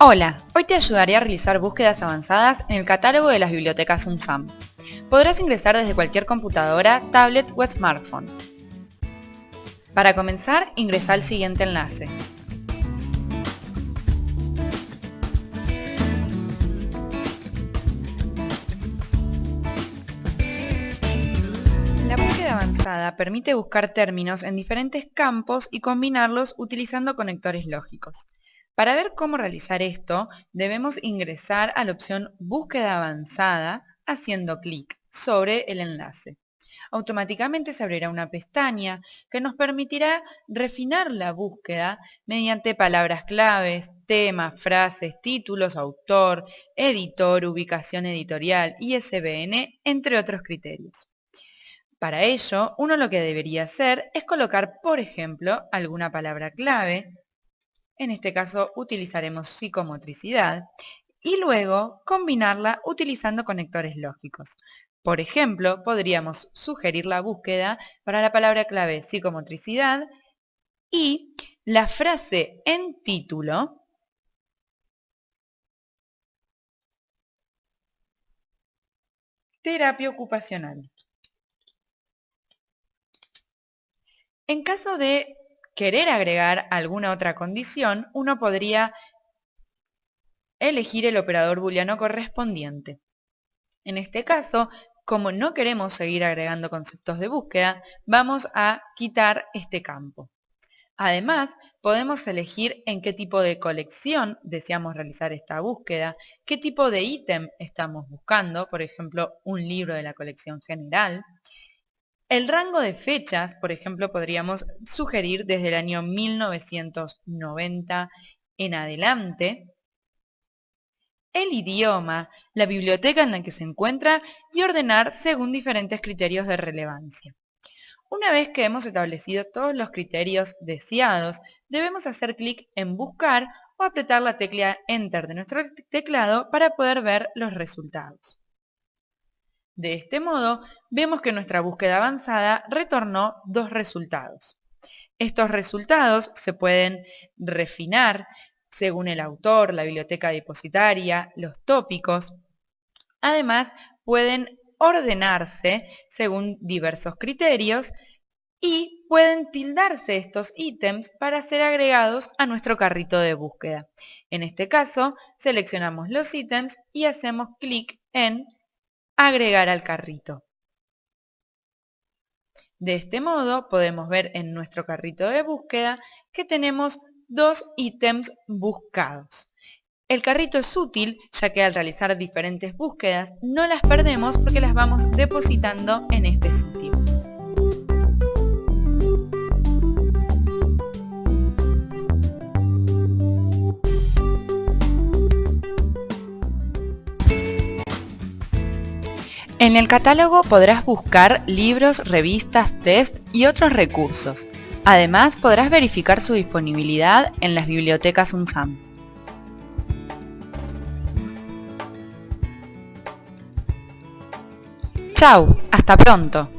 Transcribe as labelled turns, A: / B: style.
A: Hola, hoy te ayudaré a realizar búsquedas avanzadas en el catálogo de las bibliotecas UNSAM. Podrás ingresar desde cualquier computadora, tablet o smartphone. Para comenzar, ingresa al siguiente enlace. La búsqueda avanzada permite buscar términos en diferentes campos y combinarlos utilizando conectores lógicos. Para ver cómo realizar esto, debemos ingresar a la opción Búsqueda avanzada haciendo clic sobre el enlace. Automáticamente se abrirá una pestaña que nos permitirá refinar la búsqueda mediante palabras claves, temas, frases, títulos, autor, editor, ubicación editorial, ISBN, entre otros criterios. Para ello, uno lo que debería hacer es colocar, por ejemplo, alguna palabra clave, en este caso utilizaremos psicomotricidad, y luego combinarla utilizando conectores lógicos. Por ejemplo, podríamos sugerir la búsqueda para la palabra clave psicomotricidad y la frase en título terapia ocupacional. En caso de querer agregar alguna otra condición, uno podría elegir el operador booleano correspondiente. En este caso, como no queremos seguir agregando conceptos de búsqueda, vamos a quitar este campo. Además, podemos elegir en qué tipo de colección deseamos realizar esta búsqueda, qué tipo de ítem estamos buscando, por ejemplo, un libro de la colección general, el rango de fechas, por ejemplo, podríamos sugerir desde el año 1990 en adelante. El idioma, la biblioteca en la que se encuentra y ordenar según diferentes criterios de relevancia. Una vez que hemos establecido todos los criterios deseados, debemos hacer clic en Buscar o apretar la tecla Enter de nuestro teclado para poder ver los resultados. De este modo, vemos que nuestra búsqueda avanzada retornó dos resultados. Estos resultados se pueden refinar según el autor, la biblioteca depositaria, los tópicos. Además, pueden ordenarse según diversos criterios y pueden tildarse estos ítems para ser agregados a nuestro carrito de búsqueda. En este caso, seleccionamos los ítems y hacemos clic en agregar al carrito. De este modo podemos ver en nuestro carrito de búsqueda que tenemos dos ítems buscados. El carrito es útil ya que al realizar diferentes búsquedas no las perdemos porque las vamos depositando en este sitio. En el catálogo podrás buscar libros, revistas, test y otros recursos. Además, podrás verificar su disponibilidad en las bibliotecas UNSAM. ¡Chao! ¡Hasta pronto!